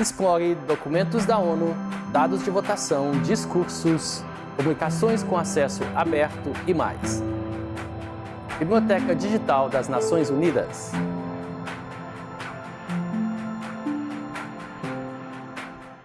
Explore documentos da ONU, dados de votação, discursos, publicações com acesso aberto e mais. Biblioteca Digital das Nações Unidas.